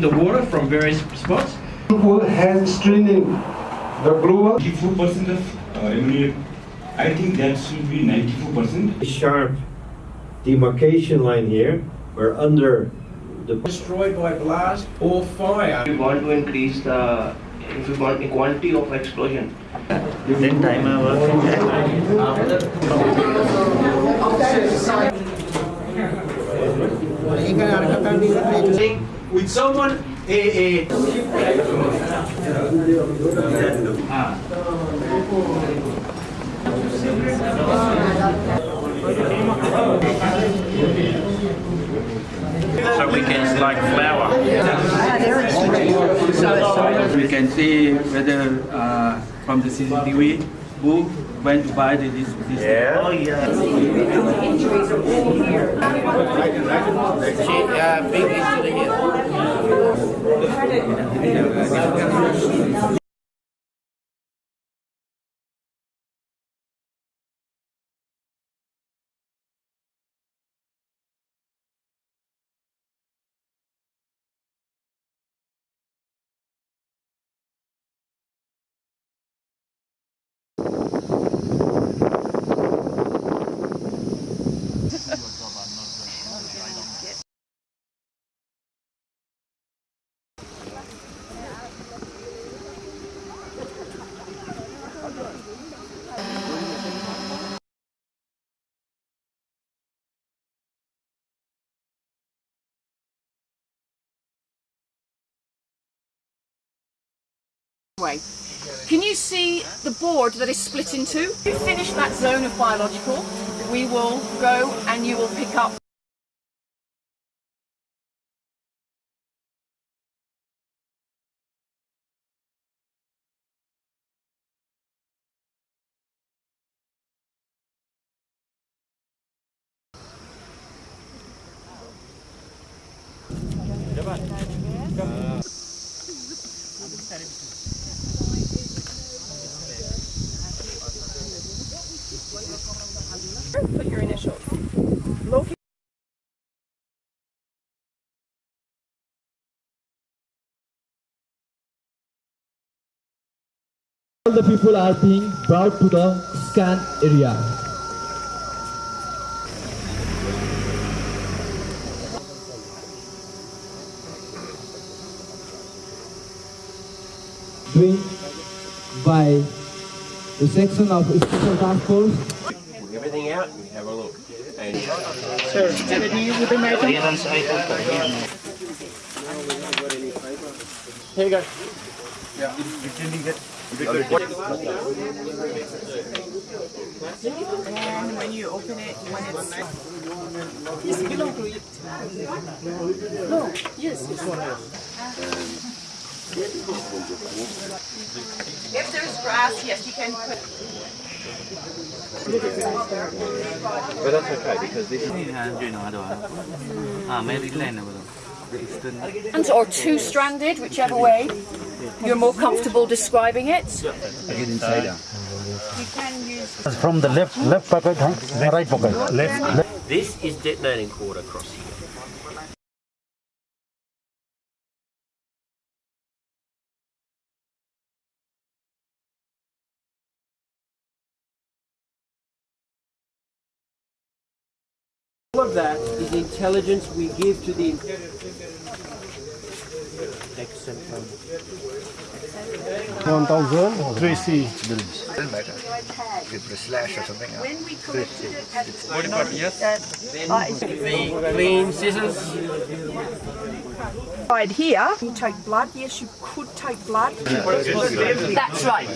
the water from various spots. hand screening the blue 94% of uh, ammonia, I think that should be 94%. sharp demarcation line here, We're under the Destroyed by blast or fire. we want to increase the if we want the quantity of explosion Then With someone, eh, eh, So we can like flour. We can see whether uh, from the CCTV who went to buy the- this. this yeah. Oh yeah. Injuries are all here. Uh, big injury way. Can you see the board that is split in two? If you finish that zone of biological, we will go and you will pick up All the people are being brought to the scan area. Doing by the section of Special Task Force. Everything out? And have a look. And here you go. and when you open it, when it's yes, below to it. No, yes. If there's grass, yes, you can put. But that's okay because this is you know, I don't Ah, Maryland And or two-stranded, whichever way you're more comfortable describing it. from the left left pocket, huh? right pocket. Left, left. this is detonating cord crossing All of that is intelligence we give to the. One thousand three C. When we collected it at The clean scissors. side here, you take blood. Yes, you could take blood. That's right.